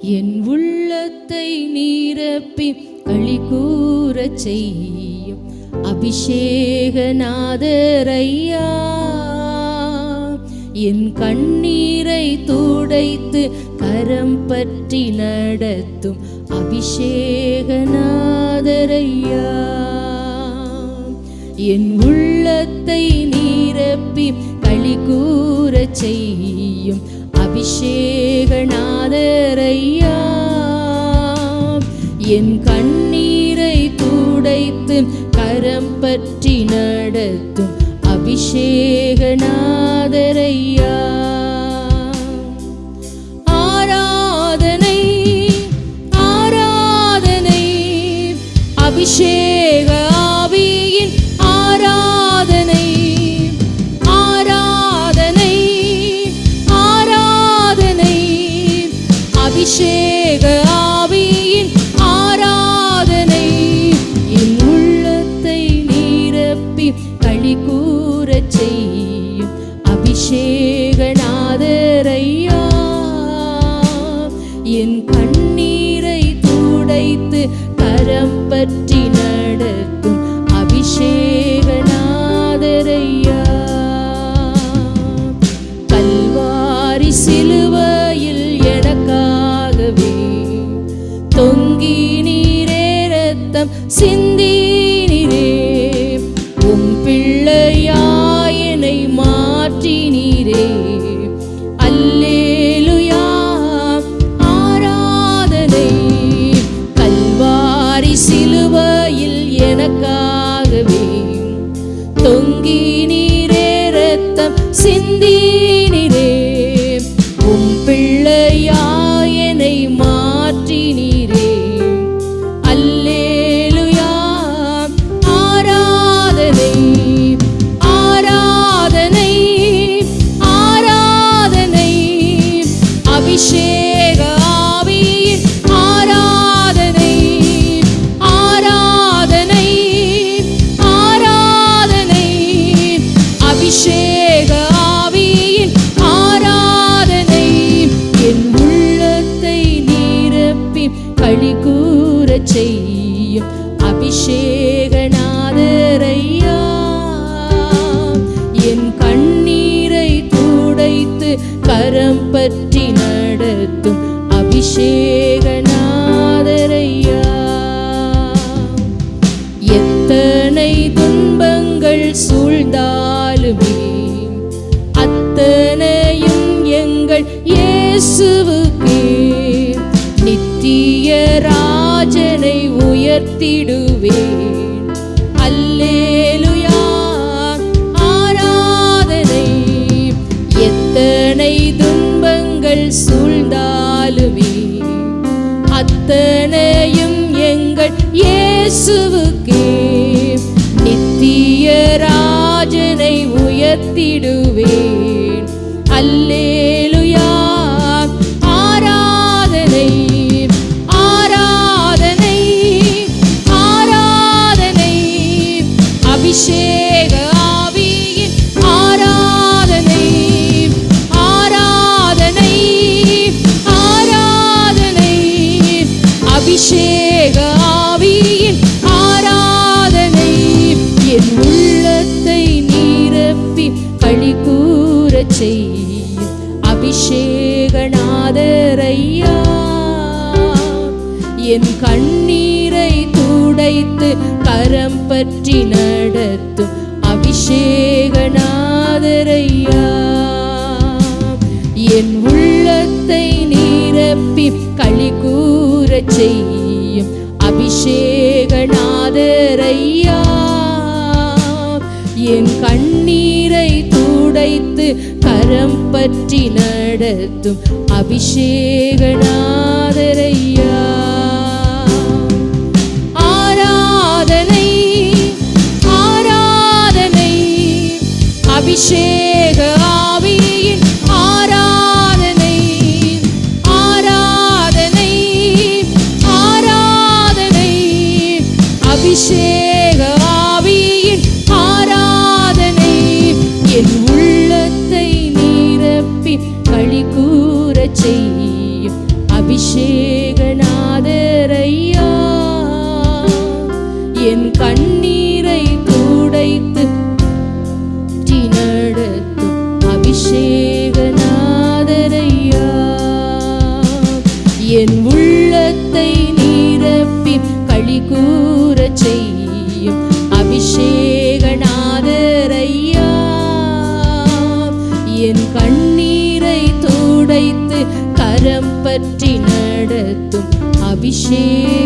என் உள்ளத்தை நீரப்பி களி கூறச் செய்யும் அபிஷேகநாதரையா. என் கண்ணீரை துடைத்து கரம் பற்றி நடத்தும் அபிஷேகநாதரையா. என் உள்ளத்தை நீரப்பி களி கூறச் செய்யும் அபிஷேகநாதரையா என் கண்ணீரை துடைத்து கரம் பற்றி நடத்தும் அபிஷேகநாதரையா துடைத்து கரம் பற்றி சிலுவையில் அபிஷேகநாதரையா என் கண்ணீரை துடைத்து கரம் பற்றி நடத்தும் அபிஷேகன உயர்த்திடுவே என் உள்ளத்தை நீரப்பி களி கூற செய்யும் அபிஷேகநாதரையா. என் கண்ணீரை துடைத்து கரம் பற்றி நடத்தும் அபிஷேகநாதரையா. என் உள்ளத்தை நீரப்பி களி கூற செய்யும் கரம் பற்றி நடத்தும் அபிஷேகநாதரையா கூறச் செய்யும். அபிஷேகநாதரையா என் கண்ணீரை கூடைத்து நடத்தும் அபிஷேகநாதரையா என் உள்ளத்தை நீரப்பி களி கூறச் செய்யும். துடைத்து கரம் பற்றி நடத்தும் அபிஷேகனாய்